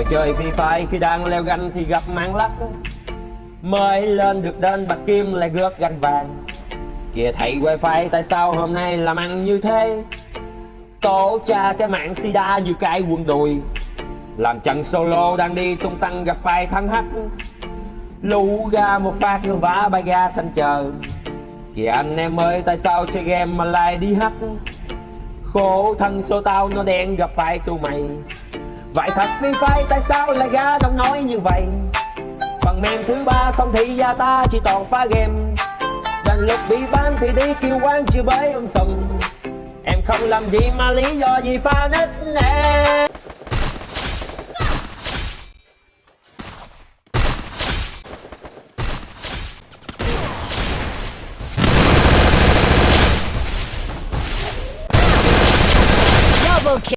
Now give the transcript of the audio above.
Ngồi chơi Free Fire. Khi đang leo ganh thì gặp mang lắc. Mới lên được đến bạch kim lại gớt ganh vàng. Kìa thầy wifi, tại sao hôm nay làm ăn như thế? Tổ cha cái mạng sida như cái quần đùi. Làm trận solo đang đi tung tăng gặp phải thắng hắc. Lũ ra một phát như vã bay ra xanh chờ. Kìa anh em ơi, tại sao chơi game mà lại đi hắc? Khổ thân số tao, nó đen gặp phải tụi mày. Vậy thật phi phai tại sao lại ra đông nói như vậy? Phần mềm thứ ba không thì gia ta chỉ toàn phá game. Đành lúc bị bán thì đi kêu quán chưa bới ông sùng. Em không làm gì mà lý do gì pha nít nè.